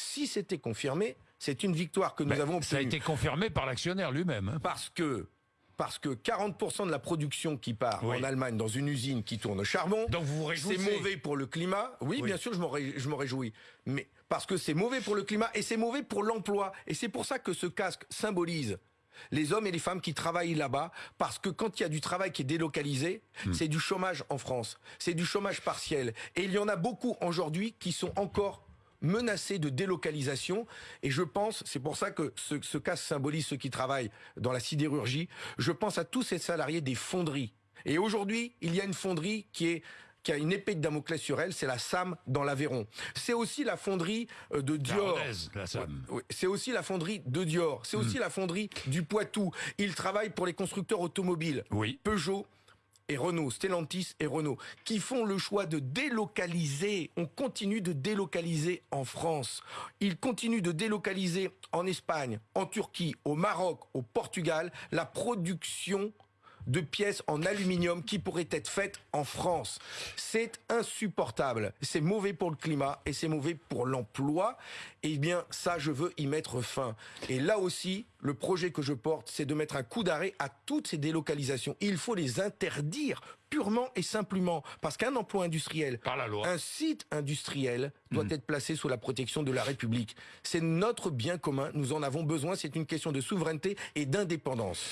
Si c'était confirmé, c'est une victoire que nous Ben, avons Ça a obtenue. été confirmé par l'actionnaire lui-même. hein. Parce que, parce que 40% de la production qui part Oui. en Allemagne dans une usine qui tourne au charbon, Donc vous vous c'est mauvais pour le climat. Oui, Oui. bien sûr, je m'en ré- je m'en réjouis. Mais parce que c'est mauvais pour le climat et c'est mauvais pour l'emploi. Et c'est pour ça que ce casque symbolise les hommes et les femmes qui travaillent là-bas, parce que quand il y a du travail qui est délocalisé, Hmm. c'est du chômage en France, c'est du chômage partiel. Et il y en a beaucoup aujourd'hui qui sont encore menacés de délocalisation. Et je pense, c'est pour ça que ce, ce casque symbolise ceux qui travaillent dans la sidérurgie, je pense à tous ces salariés des fonderies. Et aujourd'hui, il y a une fonderie qui est qui a une épée de Damoclès sur elle, c'est la SAM dans l'Aveyron. C'est aussi la fonderie euh, de Dior. C'est aussi la fonderie de Dior. C'est aussi la fonderie du Poitou. Ils travaillent pour les constructeurs automobiles. Oui. Peugeot Renault, Stellantis et Renault, qui font le choix de délocaliser. On continue de délocaliser en France. Ils continuent de délocaliser en Espagne, en Turquie, au Maroc, au Portugal, la production de pièces en aluminium qui pourraient être faites en France. C'est insupportable. C'est mauvais pour le climat et c'est mauvais pour l'emploi. Eh bien, ça, je veux y mettre fin. Et là aussi, le projet que je porte, c'est de mettre un coup d'arrêt à toutes ces délocalisations. Il faut les interdire purement et simplement parce qu'un emploi industriel, Par la loi. un site industriel doit être placé sous la protection de la République. C'est notre bien commun, nous en avons besoin, c'est une question de souveraineté et d'indépendance.